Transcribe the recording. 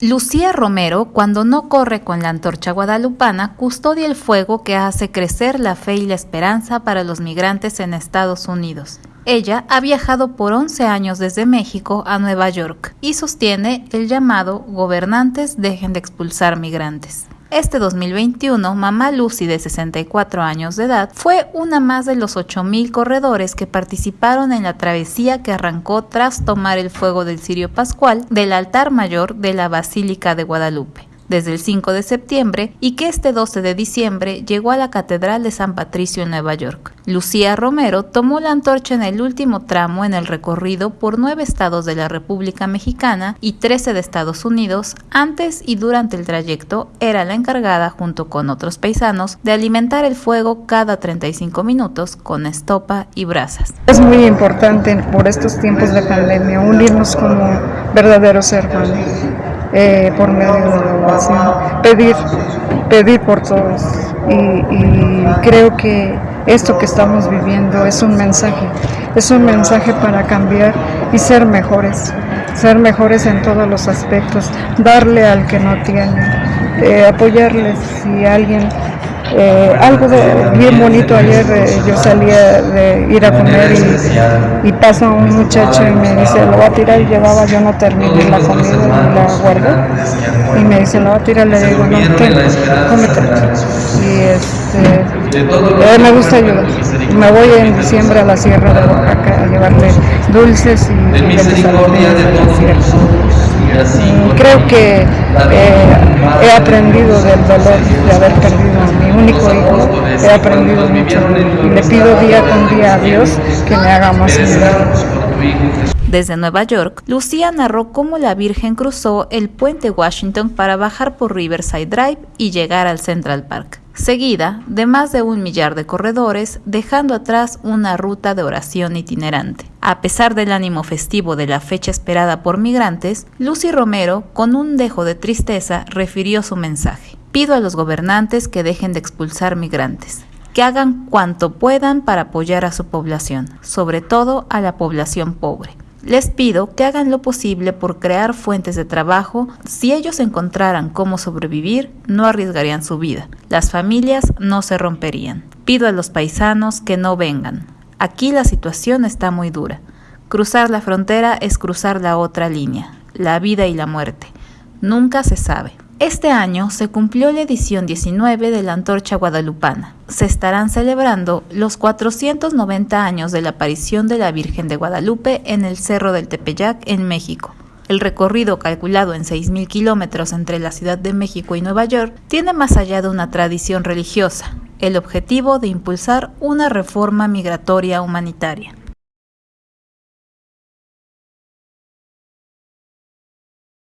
Lucía Romero, cuando no corre con la antorcha guadalupana, custodia el fuego que hace crecer la fe y la esperanza para los migrantes en Estados Unidos. Ella ha viajado por 11 años desde México a Nueva York y sostiene el llamado Gobernantes dejen de expulsar migrantes. Este 2021, mamá Lucy, de 64 años de edad, fue una más de los 8.000 corredores que participaron en la travesía que arrancó tras tomar el fuego del Sirio Pascual del altar mayor de la Basílica de Guadalupe desde el 5 de septiembre y que este 12 de diciembre llegó a la Catedral de San Patricio en Nueva York. Lucía Romero tomó la antorcha en el último tramo en el recorrido por nueve estados de la República Mexicana y 13 de Estados Unidos. Antes y durante el trayecto era la encargada, junto con otros paisanos, de alimentar el fuego cada 35 minutos con estopa y brasas. Es muy importante por estos tiempos de pandemia unirnos como verdaderos hermanos eh, por medio de la oración, pedir, pedir por todos. Y, creo que esto que estamos viviendo es un mensaje, es un mensaje para cambiar y ser mejores, ser mejores en todos los aspectos, darle al que no tiene, eh, apoyarles si alguien eh, algo de, bien bonito ayer, eh, yo salía de ir a comer y, y, pasa un muchacho y me dice, lo va a tirar y llevaba, yo no terminé la comida y la guardé y me dice, lo va a tirar, le digo, no, ¿qué? Cómete. Y este, eh, me gusta ayudar. Me voy en diciembre a la Sierra de Oaxaca a llevarle dulces y niños de la sierra. Creo que he aprendido del dolor de haber perdido a mi único hijo, he aprendido mucho. Y le pido día con día a Dios que me haga más desde Nueva York, Lucía narró cómo la Virgen cruzó el puente Washington para bajar por Riverside Drive y llegar al Central Park, seguida de más de un millar de corredores, dejando atrás una ruta de oración itinerante. A pesar del ánimo festivo de la fecha esperada por migrantes, Lucy Romero, con un dejo de tristeza, refirió su mensaje. Pido a los gobernantes que dejen de expulsar migrantes, que hagan cuanto puedan para apoyar a su población, sobre todo a la población pobre. Les pido que hagan lo posible por crear fuentes de trabajo. Si ellos encontraran cómo sobrevivir, no arriesgarían su vida. Las familias no se romperían. Pido a los paisanos que no vengan. Aquí la situación está muy dura. Cruzar la frontera es cruzar la otra línea, la vida y la muerte. Nunca se sabe. Este año se cumplió la edición 19 de la Antorcha Guadalupana. Se estarán celebrando los 490 años de la aparición de la Virgen de Guadalupe en el Cerro del Tepeyac, en México. El recorrido calculado en 6.000 kilómetros entre la Ciudad de México y Nueva York tiene más allá de una tradición religiosa, el objetivo de impulsar una reforma migratoria humanitaria.